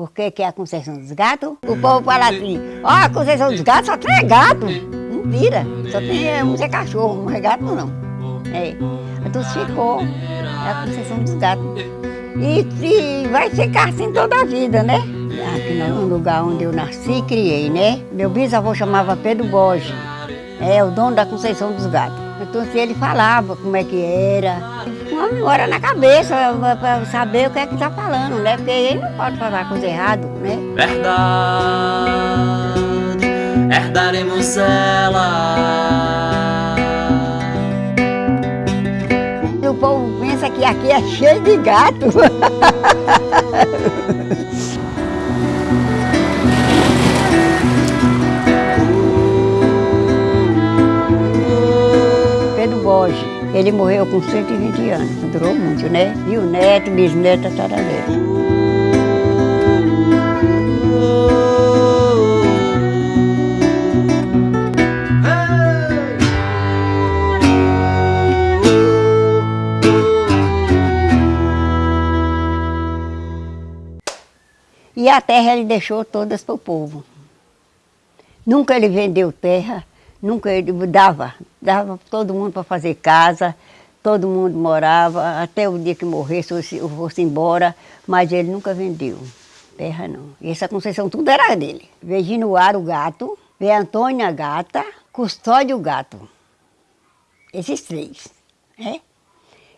Por que, é a concessão dos gatos? O povo fala assim, ó, a concessão dos gatos só tem gato. Mentira, só tem é, um é cachorro, não é gato não. É. Então ficou, é a concessão dos gatos. E, e vai ficar assim toda a vida, né? Aqui no lugar onde eu nasci e criei, né? Meu bisavô chamava Pedro Borges, é o dono da Conceição dos Gatos. Então se ele falava como é que era, uma memória na cabeça para saber o que é que está falando, né? Porque ele não pode falar coisa errada, né? Verdade, herdaremos ela. O povo pensa que aqui é cheio de gato. Borges, ele morreu com 120 anos, durou muito, né? E o neto, bisneto, tararé. E a terra ele deixou todas para o povo. Nunca ele vendeu terra, nunca ele dava, dava todo mundo para fazer casa, todo mundo morava, até o dia que morresse ou fosse embora, mas ele nunca vendeu terra não. E essa concessão tudo era dele. Veio Ginuar o gato, veio Antônia gata, Custódio gato. Esses três, né?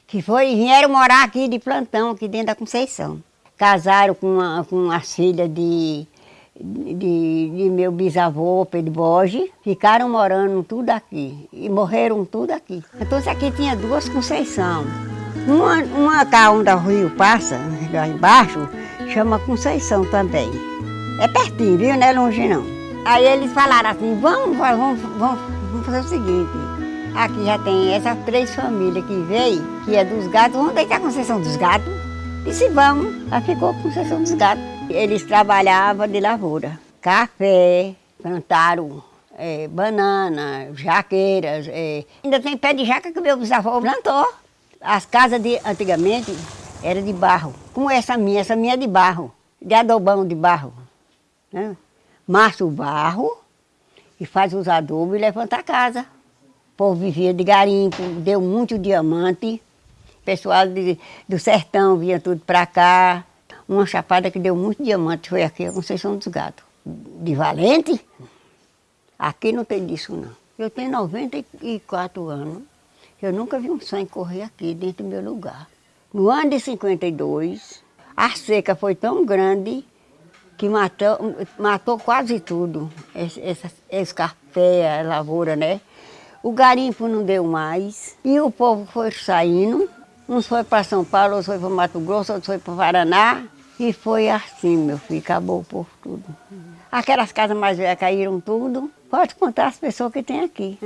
Que foi, vieram morar aqui de plantão, aqui dentro da Conceição casaram com, a, com as filhas de, de, de, meu bisavô, Pedro Borges, ficaram morando tudo aqui e morreram tudo aqui. Então isso aqui tinha duas Conceição. Uma, uma cá onde o rio passa, lá embaixo, chama Conceição também. É pertinho, viu? Não é longe não. Aí eles falaram assim, vamos, vamos, vamos, vamos fazer o seguinte, aqui já tem essas três famílias que veio, que é dos gatos, vamos deitar a Conceição dos gatos. Disse, vamos. Aí ficou com concessão dos gatos. Eles trabalhavam de lavoura. Café, plantaram é, banana, jaqueiras. É. Ainda tem pé de jaca que meu bisavô plantou. As casas de antigamente eram de barro. Como essa minha, essa minha é de barro. De adobão de barro. Né? Massa o barro e faz os adobos e levanta a casa. O povo vivia de garimpo, deu muito diamante pessoal de, do sertão vinha tudo para cá. Uma chapada que deu muito diamante foi aqui, a Conceição dos Gatos. De Valente, aqui não tem disso não. Eu tenho 94 anos, eu nunca vi um sangue correr aqui dentro do meu lugar. No ano de 52, a seca foi tão grande que matou, matou quase tudo. Café, a lavoura, né? O garimpo não deu mais e o povo foi saindo Uns foi para São Paulo, outros foi para Mato Grosso, outros foi para Paraná. E foi assim, meu filho, acabou povo tudo. Aquelas casas mais velhas caíram tudo. Pode contar as pessoas que tem aqui.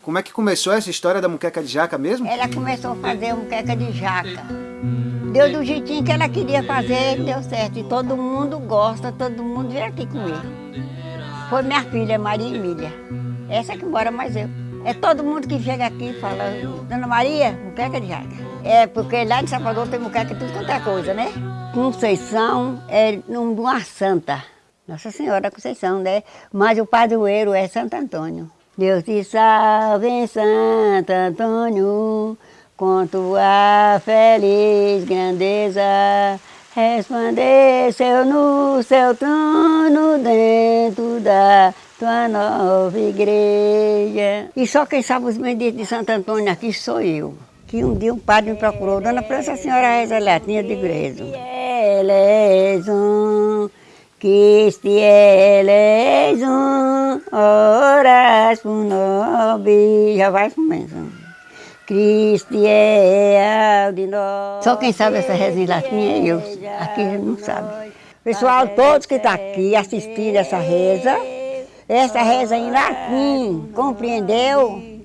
Como é que começou essa história da muqueca de jaca mesmo? Ela começou a fazer muqueca de jaca. Deu do jeitinho que ela queria fazer, deu certo. E todo mundo gosta, todo mundo vem aqui comer. Foi minha filha, Maria Emília. Essa que mora mais eu. É todo mundo que chega aqui e fala, Dona Maria, muqueca de jaca. É, porque lá em Salvador tem muqueca tudo quanto é coisa, né? Conceição é uma santa. Nossa Senhora Conceição, né? Mas o padroeiro é Santo Antônio. Deus te salve em Santo Antônio, com tua feliz grandeza, resplandeceu no seu trono dentro da tua nova igreja. E só quem sabe os benditos de Santo Antônio aqui sou eu que um dia um padre me procurou, Dona França, a senhora reza a latinha de igreja. Elezum, que este elezum, oras por nobe, já vai começando. Cristo é de nós. Só quem sabe essa reza em latim é eu, aqui não sabe. Pessoal, todos que estão tá aqui assistindo essa reza, essa reza em latim, compreendeu?